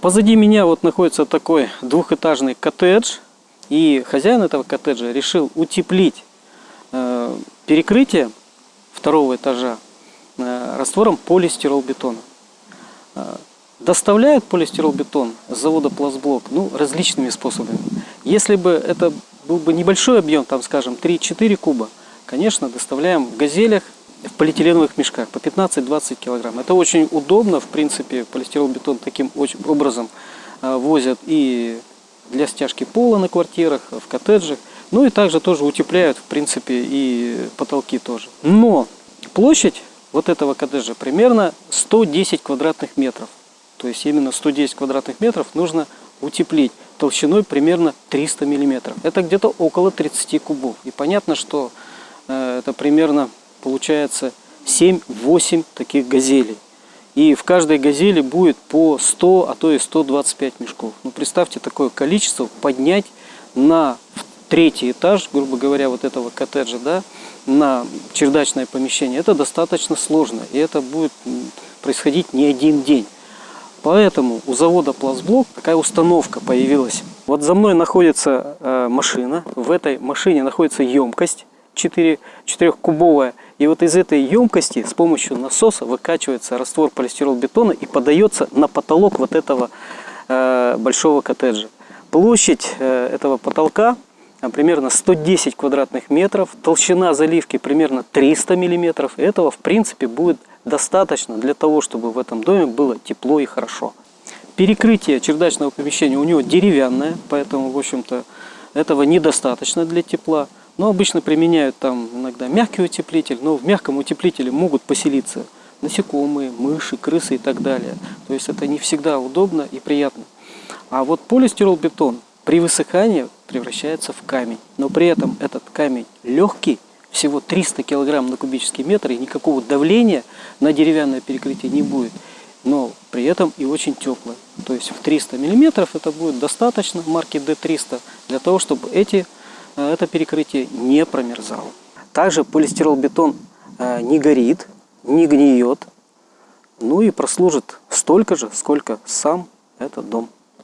Позади меня вот находится такой двухэтажный коттедж. И хозяин этого коттеджа решил утеплить э, перекрытие второго этажа э, раствором полистиролбетона. Э, доставляют полистиролбетон с завода Пластблок ну, различными способами. Если бы это был бы небольшой объем, там скажем 3-4 куба, конечно, доставляем в газелях в полиэтиленовых мешках по 15-20 килограмм. Это очень удобно, в принципе, полистиролбетон таким образом э, возят и для стяжки пола на квартирах, в коттеджах. Ну и также тоже утепляют, в принципе, и потолки тоже. Но площадь вот этого коттеджа примерно 110 квадратных метров. То есть именно 110 квадратных метров нужно утеплить толщиной примерно 300 миллиметров. Это где-то около 30 кубов. И понятно, что э, это примерно получается 7-8 таких газелей. И в каждой газели будет по 100, а то и 125 мешков. Ну, представьте, такое количество поднять на третий этаж, грубо говоря, вот этого коттеджа, да, на чердачное помещение. Это достаточно сложно, и это будет происходить не один день. Поэтому у завода Пластблок такая установка появилась. Вот за мной находится э, машина, в этой машине находится емкость 4, 4-кубовая. И вот из этой емкости с помощью насоса выкачивается раствор полистиролбетона и подается на потолок вот этого э, большого коттеджа. Площадь э, этого потолка э, примерно 110 квадратных метров, толщина заливки примерно 300 миллиметров. Этого в принципе будет достаточно для того, чтобы в этом доме было тепло и хорошо. Перекрытие чердачного помещения у него деревянное, поэтому в общем-то этого недостаточно для тепла. Но обычно применяют там иногда мягкий утеплитель, но в мягком утеплителе могут поселиться насекомые, мыши, крысы и так далее. То есть это не всегда удобно и приятно. А вот полистиролбетон при высыхании превращается в камень. Но при этом этот камень легкий, всего 300 килограмм на кубический метр, и никакого давления на деревянное перекрытие не будет. Но при этом и очень теплое. То есть в 300 миллиметров это будет достаточно марки D300 для того, чтобы эти это перекрытие не промерзало. Также полистиролбетон э, не горит, не гниет, ну и прослужит столько же, сколько сам этот дом.